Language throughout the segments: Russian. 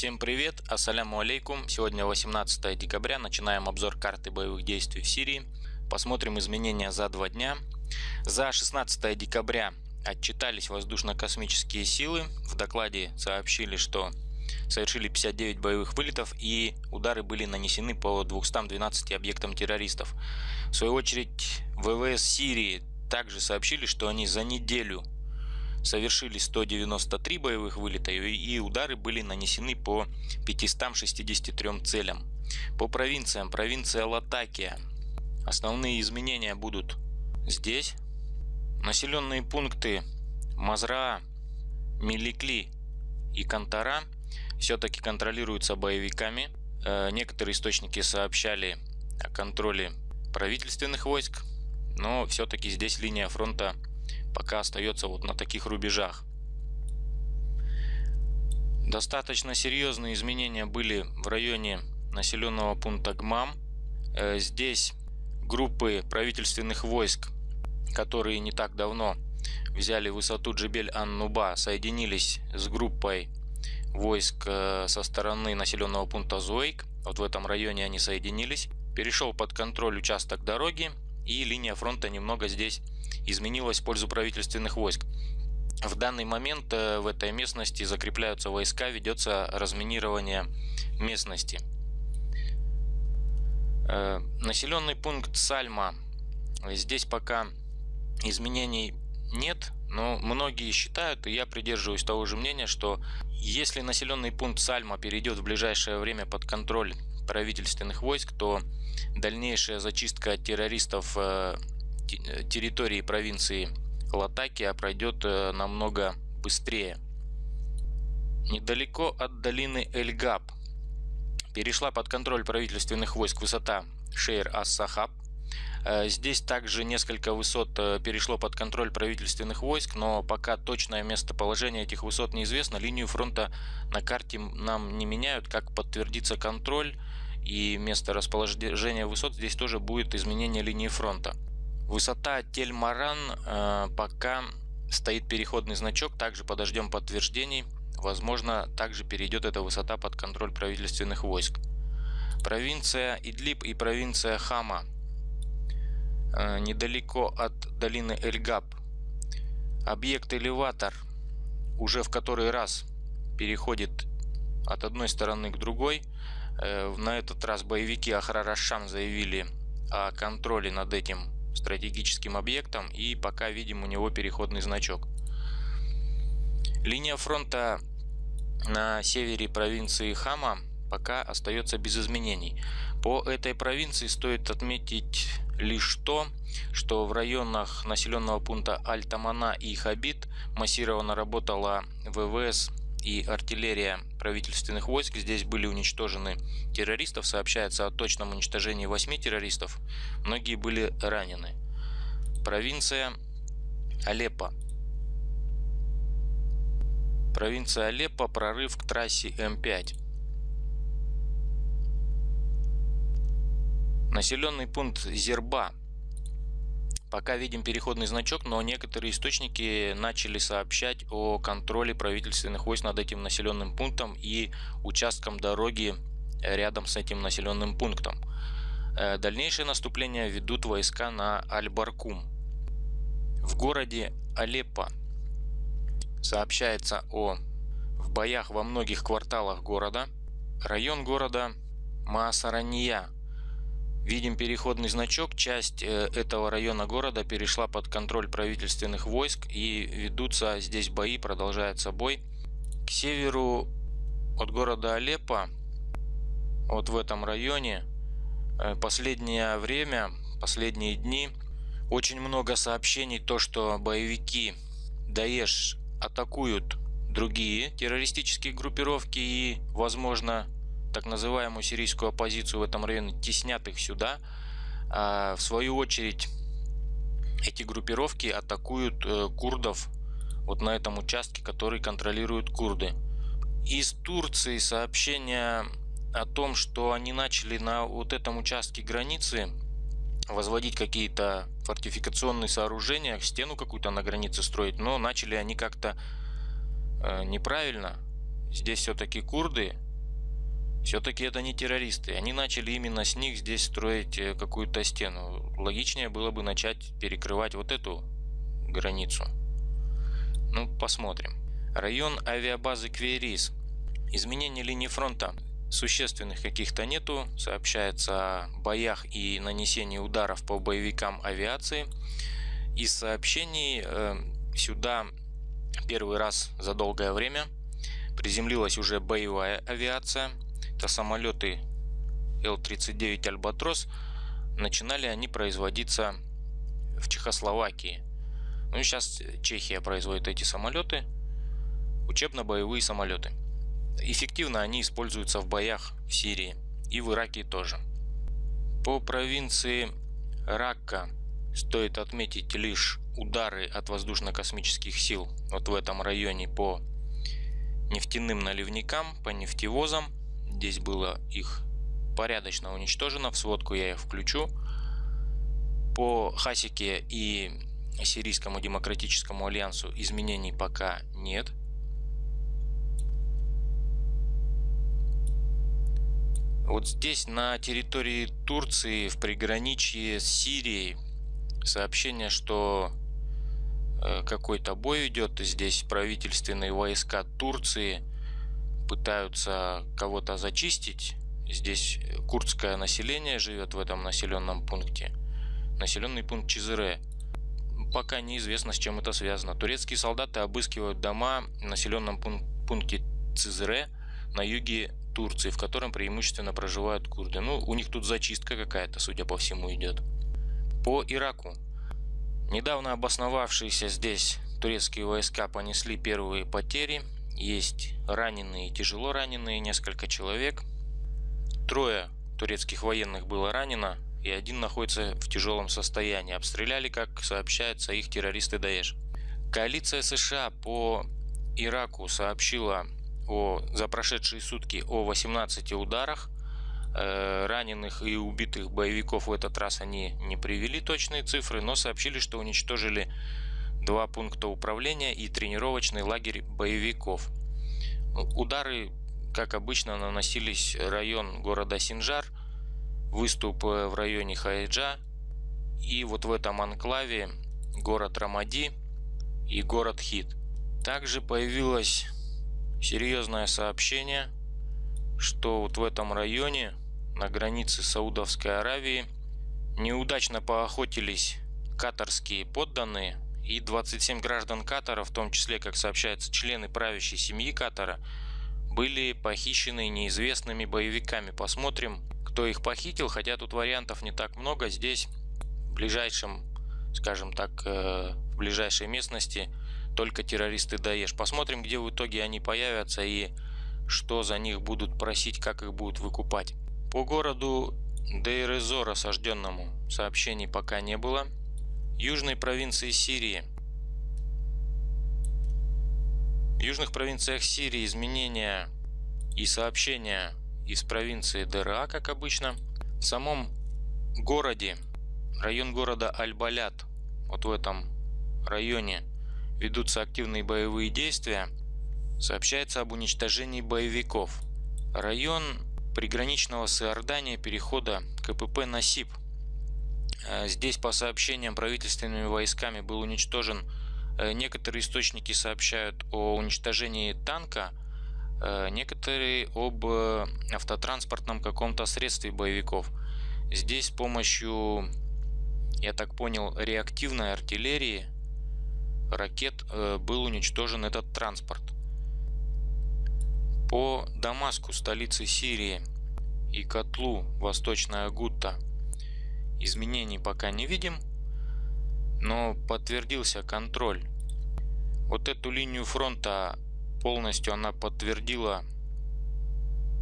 Всем привет, ассаляму алейкум. Сегодня 18 декабря, начинаем обзор карты боевых действий в Сирии. Посмотрим изменения за два дня. За 16 декабря отчитались воздушно-космические силы. В докладе сообщили, что совершили 59 боевых вылетов и удары были нанесены по 212 объектам террористов. В свою очередь ВВС Сирии также сообщили, что они за неделю совершили 193 боевых вылета и удары были нанесены по 563 целям. По провинциям. Провинция Латакия. Основные изменения будут здесь. Населенные пункты Мазра, Миликли и Кантара все-таки контролируются боевиками. Э, некоторые источники сообщали о контроле правительственных войск, но все-таки здесь линия фронта пока остается вот на таких рубежах. Достаточно серьезные изменения были в районе населенного пункта ГМАМ. Э, здесь группы правительственных войск, которые не так давно взяли высоту Джебель-Ан-Нуба, соединились с группой войск э, со стороны населенного пункта Зуэйк. Вот в этом районе они соединились. Перешел под контроль участок дороги и линия фронта немного здесь изменилась в пользу правительственных войск. В данный момент э, в этой местности закрепляются войска, ведется разминирование местности. Э, населенный пункт Сальма. Здесь пока изменений нет, но многие считают, и я придерживаюсь того же мнения, что если населенный пункт Сальма перейдет в ближайшее время под контроль правительственных войск, то дальнейшая зачистка террористов э, территории провинции Латакия пройдет э, намного быстрее. Недалеко от долины Эльгаб перешла под контроль правительственных войск высота Шейр-ас-Сахаб. Э, здесь также несколько высот э, перешло под контроль правительственных войск, но пока точное местоположение этих высот неизвестно. Линию фронта на карте нам не меняют. Как подтвердится контроль и место расположения высот, здесь тоже будет изменение линии фронта. Высота Тельмаран э, пока стоит переходный значок, также подождем подтверждений. Возможно, также перейдет эта высота под контроль правительственных войск. Провинция Идлиб и провинция Хама э, недалеко от долины Эльгаб. Объект элеватор уже в который раз переходит от одной стороны к другой. Э, на этот раз боевики Ахрарашан заявили о контроле над этим стратегическим объектом и пока видим у него переходный значок. Линия фронта на севере провинции Хама пока остается без изменений. По этой провинции стоит отметить лишь то, что в районах населенного пункта Альтамана и Хабит массированно работала ВВС и артиллерия правительственных войск. Здесь были уничтожены террористов. Сообщается о точном уничтожении 8 террористов. Многие были ранены. Провинция Алеппо. Провинция Алеппо. Прорыв к трассе М5. Населенный пункт Зерба. Пока видим переходный значок, но некоторые источники начали сообщать о контроле правительственных войск над этим населенным пунктом и участком дороги рядом с этим населенным пунктом. Э, дальнейшее наступление ведут войска на Аль-Баркум. В городе Алеппо сообщается о в боях во многих кварталах города. Район города Маасарания – Видим переходный значок. Часть э, этого района города перешла под контроль правительственных войск и ведутся здесь бои, продолжается бой. К северу от города Алеппо, вот в этом районе, э, последнее время, последние дни, очень много сообщений, то что боевики Даеш атакуют другие террористические группировки и, возможно, так называемую сирийскую оппозицию в этом районе, теснят их сюда. А в свою очередь эти группировки атакуют э, курдов вот на этом участке, который контролируют курды. Из Турции сообщение о том, что они начали на вот этом участке границы возводить какие-то фортификационные сооружения, стену какую-то на границе строить, но начали они как-то э, неправильно. Здесь все-таки курды, Все-таки это не террористы. Они начали именно с них здесь строить э, какую-то стену. Логичнее было бы начать перекрывать вот эту границу. Ну, посмотрим. Район авиабазы Кверис. Изменение линии фронта существенных каких-то нету. Сообщается о боях и нанесении ударов по боевикам авиации. Из сообщений э, сюда первый раз за долгое время приземлилась уже боевая авиация. Это самолеты Л-39 Альбатрос. Начинали они производиться в Чехословакии. Ну и сейчас Чехия производит эти самолеты. Учебно-боевые самолеты. Эффективно они используются в боях в Сирии и в Ираке тоже. По провинции Ракка стоит отметить лишь удары от воздушно-космических сил вот в этом районе по нефтяным наливникам, по нефтевозам. Здесь было их порядочно уничтожено, в сводку я их включу. По Хасике и Сирийскому демократическому альянсу изменений пока нет. Вот здесь на территории Турции в приграничье с Сирией сообщение, что э, какой-то бой идет. Здесь правительственные войска Турции пытаются кого-то зачистить. Здесь курдское население живет в этом населенном пункте. Населенный пункт Чизыре. Пока неизвестно, с чем это связано. Турецкие солдаты обыскивают дома в населенном пункте Цизре на юге Турции, в котором преимущественно проживают курды. Ну, у них тут зачистка какая-то, судя по всему, идет. По Ираку. Недавно обосновавшиеся здесь турецкие войска понесли первые потери. Есть раненые, тяжело раненые, несколько человек. Трое турецких военных было ранено, и один находится в тяжелом состоянии. Обстреляли, как сообщается, их террористы Даеш. Коалиция США по Ираку сообщила о, за прошедшие сутки о 18 ударах. Э, раненых и убитых боевиков в этот раз они не привели точные цифры, но сообщили, что уничтожили два пункта управления и тренировочный лагерь боевиков. Удары, как обычно, наносились район города Синжар, выступ э, в районе Хайджа и вот в этом анклаве город Рамади и город Хит. Также появилась серьезное сообщение, что вот в этом районе на границе Саудовской Аравии неудачно поохотились катарские подданные и 27 граждан Катара, в том числе, как сообщается, члены правящей семьи Катара, были похищены неизвестными боевиками. Посмотрим, кто их похитил, хотя тут вариантов не так много. Здесь в ближайшем, скажем так, э, в ближайшей местности только террористы Даеш. Посмотрим, где в итоге они появятся и что за них будут просить, как их будут выкупать. По городу Дейрезор осажденному сообщений пока не было. Южной провинции Сирии. В южных провинциях Сирии изменения и сообщения из провинции ДРА, как обычно. В самом городе, район города Аль-Балят, вот в этом районе ведутся активные боевые действия, сообщается об уничтожении боевиков. Район приграничного с Иорданией перехода КПП Насип. Э, здесь по сообщениям правительственными войсками был уничтожен, э, некоторые источники сообщают о уничтожении танка, э, некоторые об автотранспортном каком-то средстве боевиков. Здесь с помощью, я так понял, реактивной артиллерии ракет был уничтожен этот транспорт. По Дамаску, столице Сирии, и котлу Восточная Гутта изменений пока не видим, но подтвердился контроль. Вот эту линию фронта полностью она подтвердила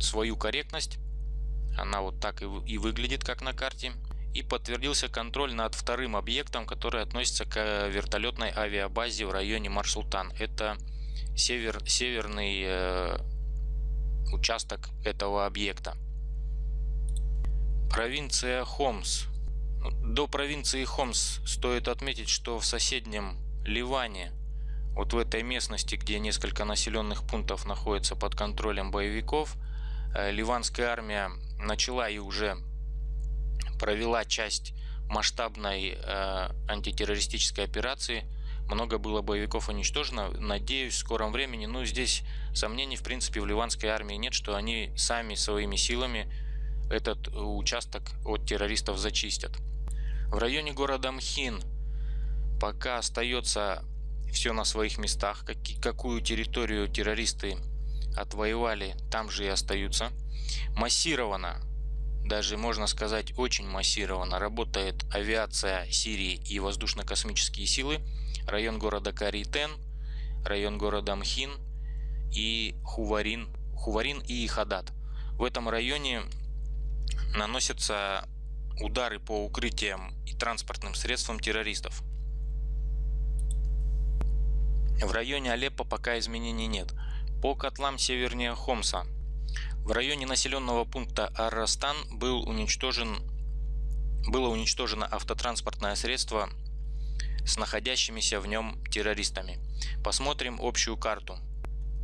свою корректность. Она вот так и выглядит, как на карте и подтвердился контроль над вторым объектом, который относится к вертолетной авиабазе в районе Марсултан. Это север, северный э, участок этого объекта. Провинция Хомс. До провинции Хомс стоит отметить, что в соседнем Ливане, вот в этой местности, где несколько населенных пунктов находятся под контролем боевиков, э, ливанская армия начала и уже провела часть масштабной э, антитеррористической операции. Много было боевиков уничтожено. Надеюсь, в скором времени, ну, здесь сомнений, в принципе, в ливанской армии нет, что они сами своими силами этот участок от террористов зачистят. В районе города Мхин пока остается все на своих местах. Какую территорию террористы отвоевали, там же и остаются. Массированно, даже можно сказать очень массированно, работает авиация Сирии и воздушно-космические силы. Район города Каритен, район города Мхин и Хуварин, Хуварин и Хадат. В этом районе наносятся удары по укрытиям и транспортным средствам террористов. В районе Алеппо пока изменений нет. По котлам севернее Хомса в районе населенного пункта Аррастан был уничтожен, было уничтожено автотранспортное средство с находящимися в нем террористами. Посмотрим общую карту.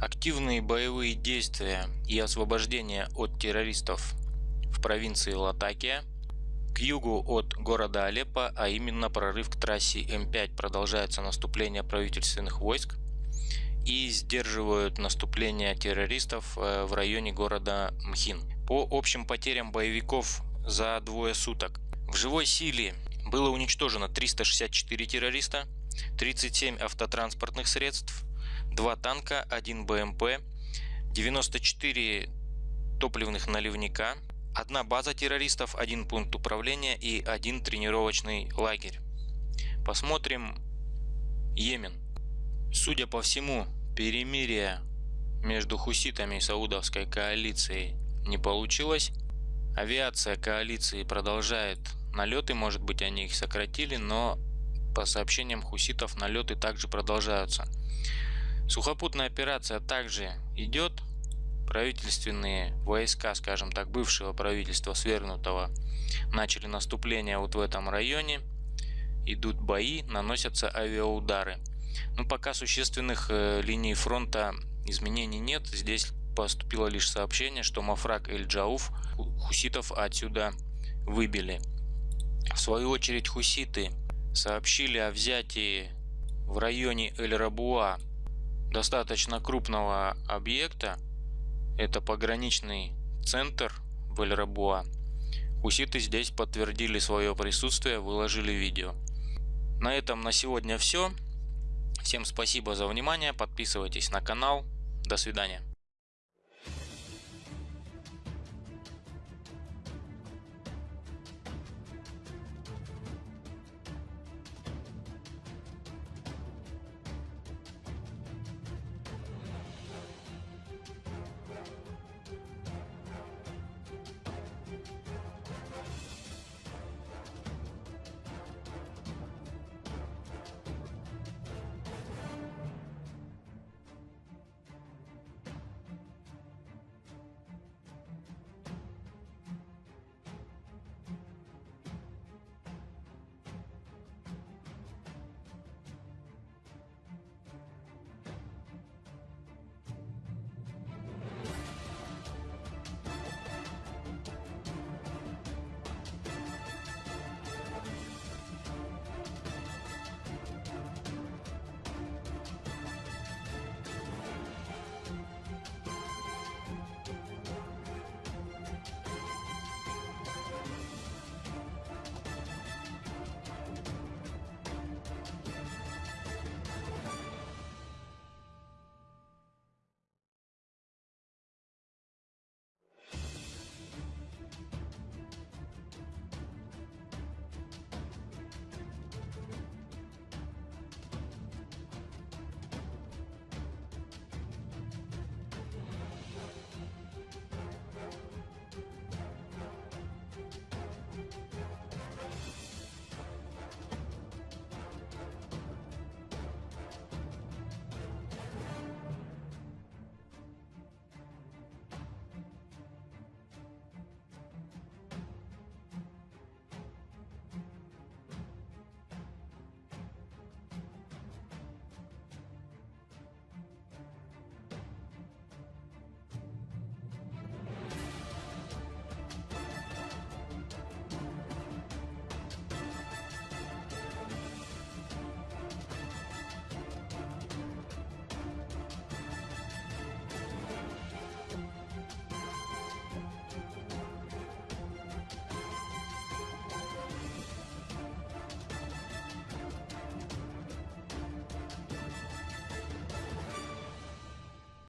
Активные боевые действия и освобождение от террористов в провинции Латакия. К югу от города Алеппо, а именно прорыв к трассе М5 продолжается наступление правительственных войск и сдерживают наступление террористов э, в районе города Мхин. По общим потерям боевиков за двое суток в живой силе было уничтожено 364 террориста, 37 автотранспортных средств, 2 танка, 1 БМП, 94 топливных наливника, одна база террористов, один пункт управления и один тренировочный лагерь. Посмотрим Йемен. Судя по всему, перемирие между хуситами и саудовской коалицией не получилось. Авиация коалиции продолжает налеты, может быть они их сократили, но по сообщениям хуситов налеты также продолжаются. Сухопутная операция также идет. Правительственные войска, скажем так, бывшего правительства свергнутого, начали наступление вот в этом районе. Идут бои, наносятся авиаудары. Ну, пока существенных э, линий фронта изменений нет. Здесь поступило лишь сообщение, что Мафрак Эль-Джауф хуситов отсюда выбили. В свою очередь хуситы сообщили о взятии в районе Эль-Рабуа достаточно крупного объекта. Это пограничный центр в Эль-Рабуа. Хуситы здесь подтвердили свое присутствие, выложили видео. На этом на сегодня все. Всем спасибо за внимание, подписывайтесь на канал. До свидания.